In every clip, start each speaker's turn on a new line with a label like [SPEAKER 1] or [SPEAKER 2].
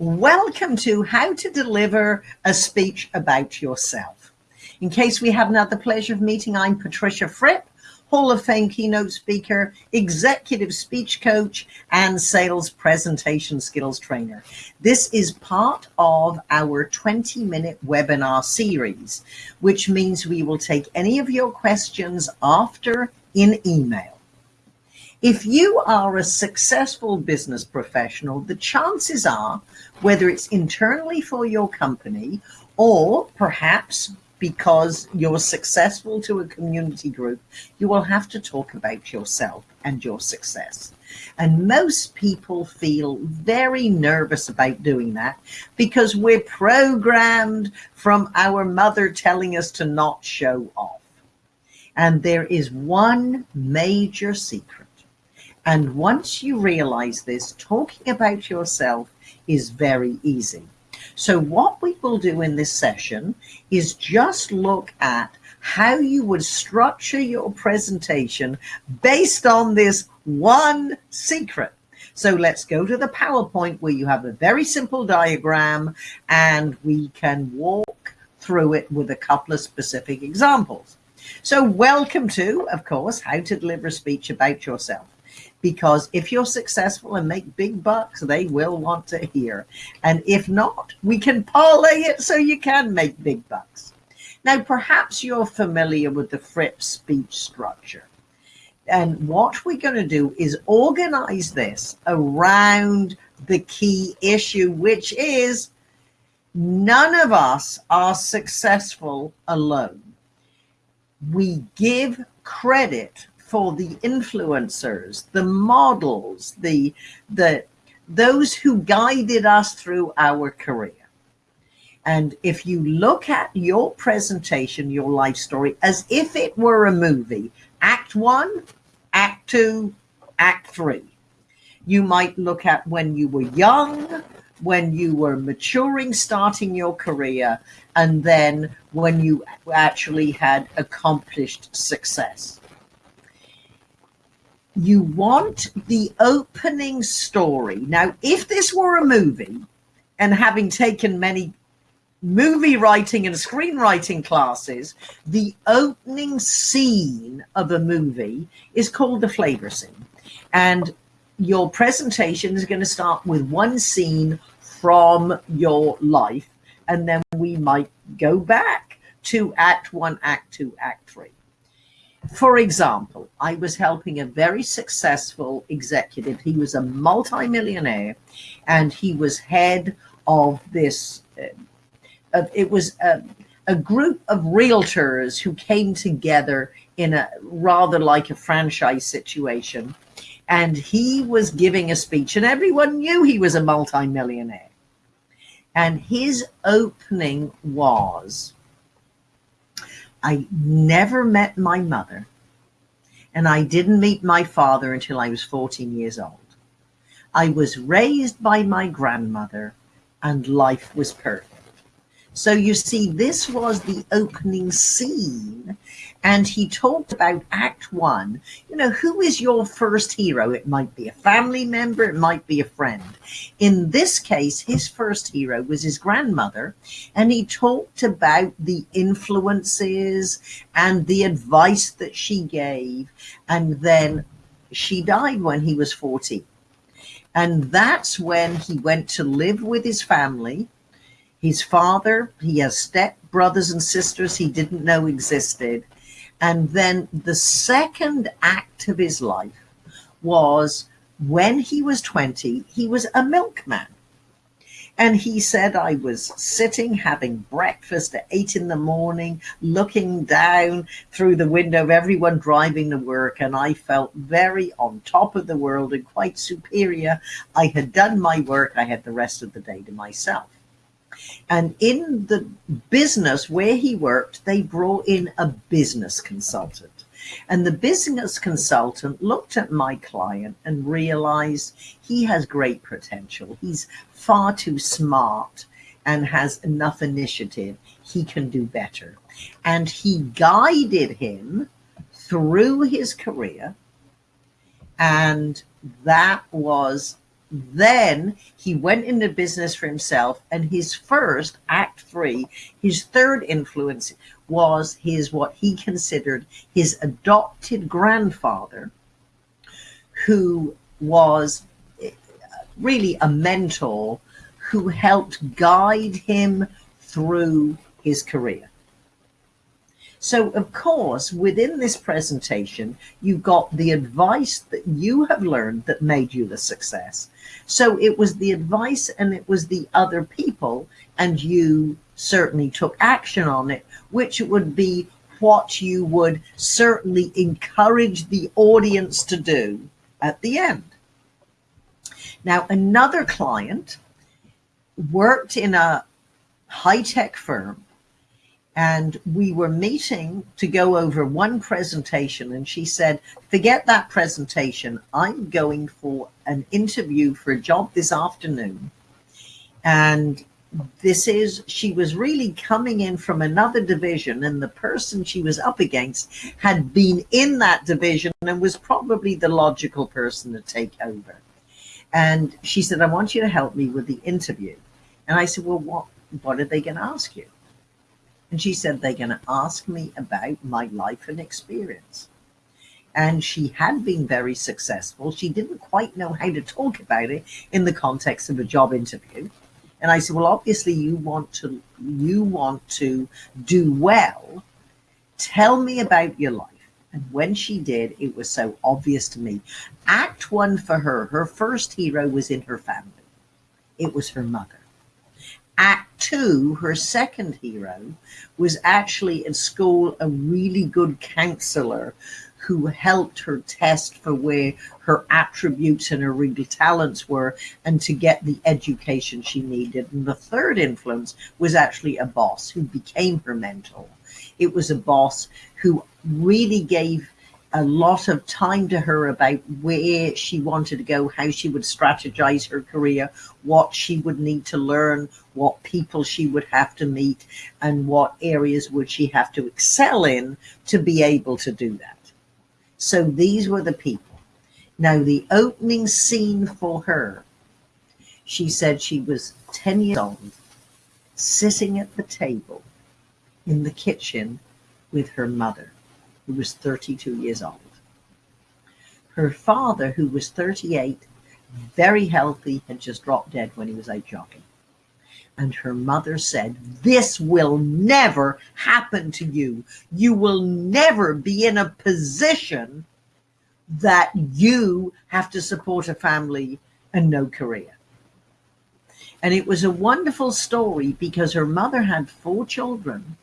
[SPEAKER 1] Welcome to How to Deliver a Speech About Yourself. In case we haven't had the pleasure of meeting, I'm Patricia Fripp, Hall of Fame keynote speaker, executive speech coach, and sales presentation skills trainer. This is part of our 20 minute webinar series, which means we will take any of your questions after in email. If you are a successful business professional, the chances are, whether it's internally for your company or perhaps because you're successful to a community group, you will have to talk about yourself and your success. And most people feel very nervous about doing that because we're programmed from our mother telling us to not show off. And there is one major secret and once you realize this, talking about yourself is very easy. So what we will do in this session is just look at how you would structure your presentation based on this one secret. So let's go to the PowerPoint where you have a very simple diagram and we can walk through it with a couple of specific examples. So welcome to, of course, how to deliver a speech about yourself because if you're successful and make big bucks, they will want to hear. And if not, we can parlay it so you can make big bucks. Now, perhaps you're familiar with the Fripp speech structure. And what we're going to do is organize this around the key issue, which is none of us are successful alone. We give credit for the influencers, the models, the, the, those who guided us through our career. And if you look at your presentation, your life story, as if it were a movie, act one, act two, act three, you might look at when you were young, when you were maturing, starting your career, and then when you actually had accomplished success you want the opening story. Now, if this were a movie, and having taken many movie writing and screenwriting classes, the opening scene of a movie is called the flavor scene. And your presentation is going to start with one scene from your life, and then we might go back to act one, act two, act three. For example, I was helping a very successful executive. He was a multimillionaire and he was head of this, uh, it was a, a group of realtors who came together in a rather like a franchise situation. And he was giving a speech and everyone knew he was a multimillionaire. And his opening was, I never met my mother, and I didn't meet my father until I was 14 years old. I was raised by my grandmother, and life was perfect. So you see, this was the opening scene. And he talked about Act One. You know, who is your first hero? It might be a family member, it might be a friend. In this case, his first hero was his grandmother. And he talked about the influences and the advice that she gave. And then she died when he was 40. And that's when he went to live with his family his father, he has step brothers and sisters he didn't know existed. And then the second act of his life was when he was 20, he was a milkman. And he said, I was sitting having breakfast at eight in the morning, looking down through the window of everyone driving to work. And I felt very on top of the world and quite superior. I had done my work. I had the rest of the day to myself. And in the business where he worked, they brought in a business consultant. And the business consultant looked at my client and realized he has great potential. He's far too smart and has enough initiative. He can do better. And he guided him through his career. And that was then he went into business for himself and his first act three his third influence was his what he considered his adopted grandfather who was eh, really a mentor who helped guide him through his career so, of course, within this presentation, you got the advice that you have learned that made you the success. So it was the advice and it was the other people, and you certainly took action on it, which would be what you would certainly encourage the audience to do at the end. Now, another client worked in a high tech firm and we were meeting to go over one presentation and she said forget that presentation. I'm going for an interview for a job this afternoon. And this is she was really coming in from another division and the person she was up against had been in that division and was probably the logical person to take over. And she said i want you to help me with the interview. And i said well what what are they going to ask you and she said, they're going to ask me about my life and experience. And she had been very successful. She didn't quite know how to talk about it in the context of a job interview. And I said, well, obviously you want to, you want to do well. Tell me about your life. And when she did, it was so obvious to me. Act one for her, her first hero was in her family. It was her mother. Act two, her second hero, was actually at school a really good counselor who helped her test for where her attributes and her real talents were and to get the education she needed. And the third influence was actually a boss who became her mentor. It was a boss who really gave a lot of time to her about where she wanted to go, how she would strategize her career, what she would need to learn, what people she would have to meet, and what areas would she have to excel in to be able to do that. So these were the people. Now, the opening scene for her, she said she was 10 years old, sitting at the table in the kitchen with her mother who was 32 years old. Her father, who was 38, very healthy, had just dropped dead when he was out jogging. And her mother said, This will never happen to you. You will never be in a position that you have to support a family and no career. And it was a wonderful story because her mother had four children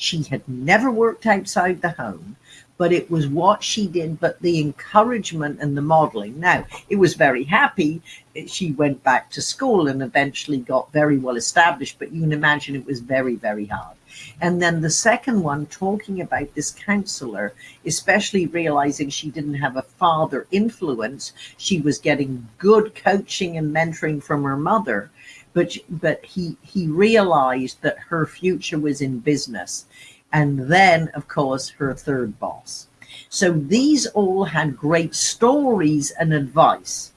[SPEAKER 1] she had never worked outside the home, but it was what she did, but the encouragement and the modeling. Now, it was very happy. She went back to school and eventually got very well established, but you can imagine it was very, very hard. And then the second one, talking about this counselor, especially realizing she didn't have a father influence, she was getting good coaching and mentoring from her mother but but he he realized that her future was in business. And then of course her third boss. So these all had great stories and advice.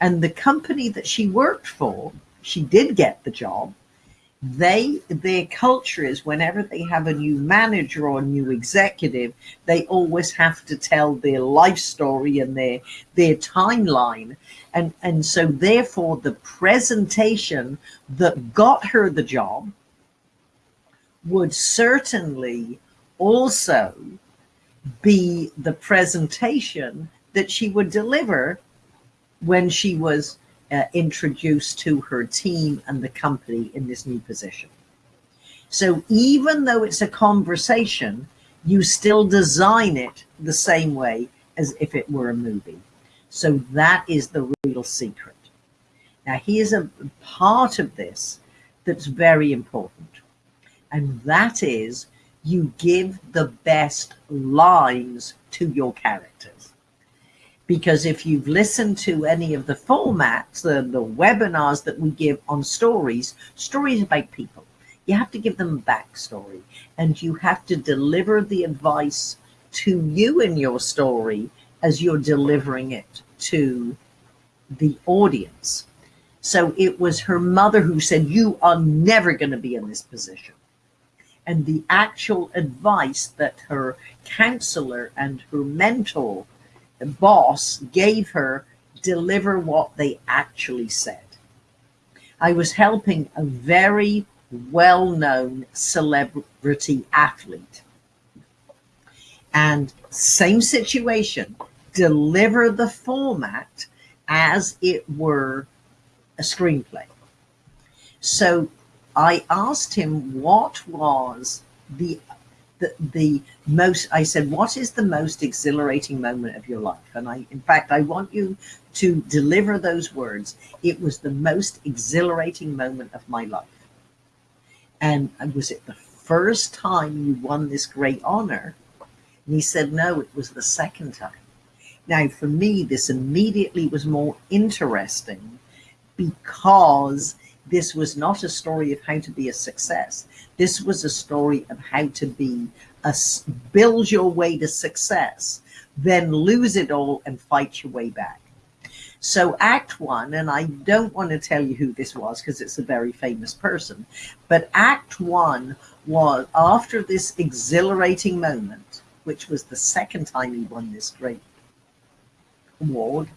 [SPEAKER 1] And the company that she worked for she did get the job they their culture is whenever they have a new manager or a new executive they always have to tell their life story and their their timeline. And and so therefore the presentation that got her the job would certainly also be the presentation that she would deliver when she was uh, introduced to her team and the company in this new position. So even though it's a conversation, you still design it the same way as if it were a movie. So that is the real secret. Now, here's a part of this that's very important, and that is you give the best lines to your characters. Because if you've listened to any of the formats, the, the webinars that we give on stories, stories about people, you have to give them backstory and you have to deliver the advice to you in your story as you're delivering it to the audience. So it was her mother who said, You are never going to be in this position. And the actual advice that her counselor and her mentor, boss, gave her deliver what they actually said. I was helping a very well known celebrity athlete. And same situation, deliver the format as it were a screenplay. So I asked him what was the the, the most i said what is the most exhilarating moment of your life? And i in fact i want you to deliver those words. It was the most exhilarating moment of my life. And was it the first time you won this great honor? And he said no it was the second time. Now for me this immediately was more interesting because this was not a story of how to be a success. This was a story of how to be a build your way to success, then lose it all and fight your way back. So act one, and I don't want to tell you who this was because it's a very famous person, but act one was after this exhilarating moment, which was the second time he won this great award,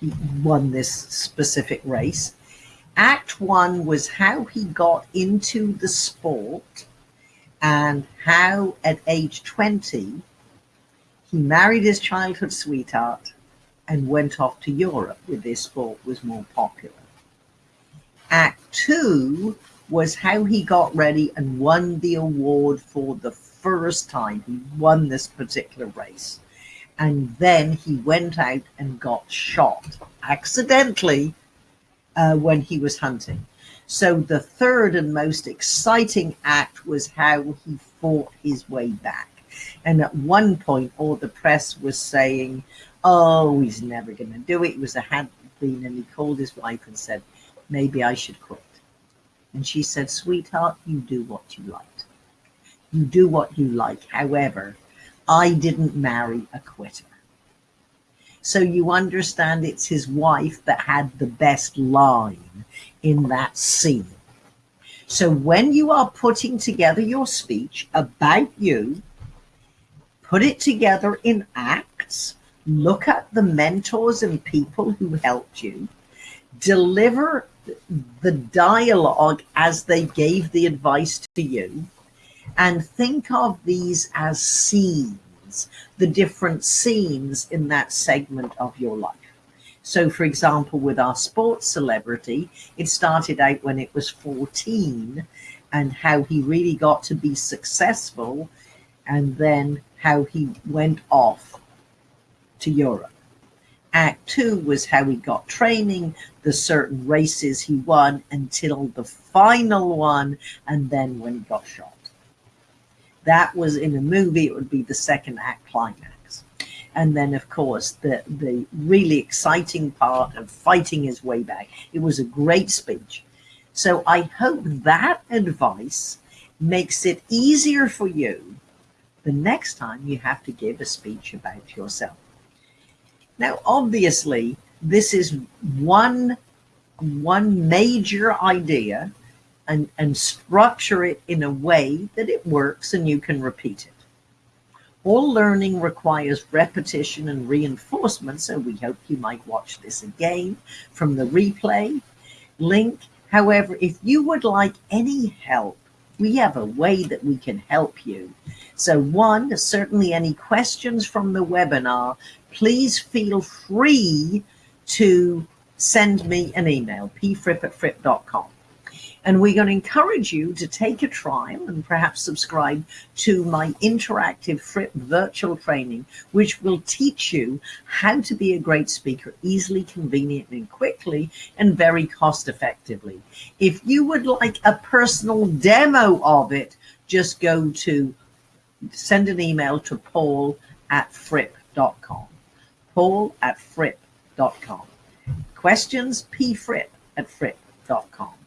[SPEAKER 1] he won this specific race. Act one was how he got into the sport and how at age 20 he married his childhood sweetheart and went off to Europe where this sport was more popular. Act two was how he got ready and won the award for the first time. He won this particular race and then he went out and got shot accidentally uh, when he was hunting. So the third and most exciting act was how he fought his way back. And at one point, all the press was saying, oh, he's never going to do it. It was a had been, and he called his wife and said, maybe I should quit. And she said, sweetheart, you do what you like. You do what you like. However, I didn't marry a quitter. So you understand it's his wife that had the best line in that scene. So when you are putting together your speech about you, put it together in acts, look at the mentors and people who helped you, deliver the dialogue as they gave the advice to you, and think of these as the different scenes in that segment of your life. So, for example, with our sports celebrity, it started out when it was 14 and how he really got to be successful, and then how he went off to Europe. Act two was how he got training, the certain races he won until the final one, and then when he got shot that was in a movie, it would be the second act climax. And then, of course, the, the really exciting part of fighting his way back. It was a great speech. So I hope that advice makes it easier for you the next time you have to give a speech about yourself. Now, obviously, this is one, one major idea and, and structure it in a way that it works and you can repeat it. All learning requires repetition and reinforcement, so we hope you might watch this again from the replay link. However, if you would like any help, we have a way that we can help you. So one, certainly any questions from the webinar, please feel free to send me an email, pfripp at fripp.com. And we're going to encourage you to take a trial and perhaps subscribe to my interactive virtual training, which will teach you how to be a great speaker easily, conveniently, and quickly, and very cost effectively. If you would like a personal demo of it, just go to send an email to paul at fripp.com. Paul at fripp.com. Questions, pfripp at fripp.com.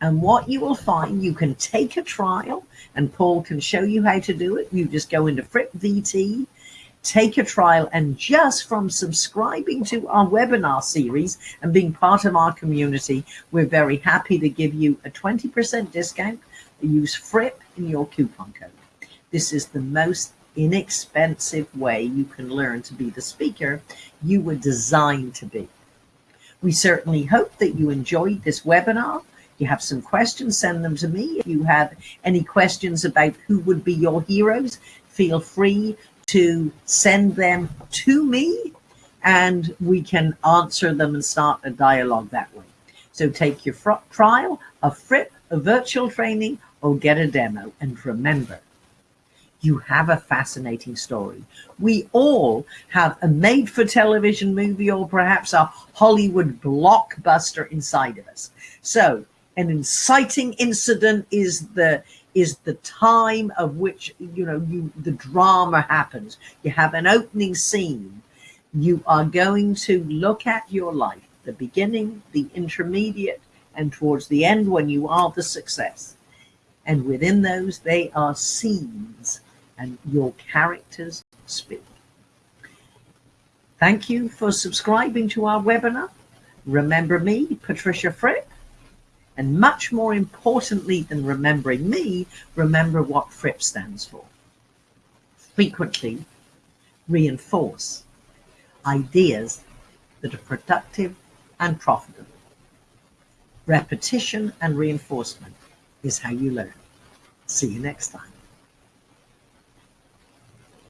[SPEAKER 1] And what you will find, you can take a trial and Paul can show you how to do it. You just go into Fripp VT take a trial and just from subscribing to our webinar series and being part of our community, we're very happy to give you a 20% discount. Use FRIPP in your coupon code. This is the most inexpensive way you can learn to be the speaker you were designed to be. We certainly hope that you enjoyed this webinar. You have some questions, send them to me. If you have any questions about who would be your heroes, feel free to send them to me and we can answer them and start a dialogue that way. So take your trial, a Fripp, a virtual training, or get a demo. And remember, you have a fascinating story. We all have a made for television movie or perhaps a Hollywood blockbuster inside of us. So an inciting incident is the is the time of which you know you the drama happens you have an opening scene you are going to look at your life the beginning the intermediate and towards the end when you are the success and within those they are scenes and your characters speak. Thank you for subscribing to our webinar. Remember me, Patricia Fripp, and much more importantly than remembering me, remember what Fripp stands for. Frequently reinforce ideas that are productive and profitable. Repetition and reinforcement is how you learn. See you next time.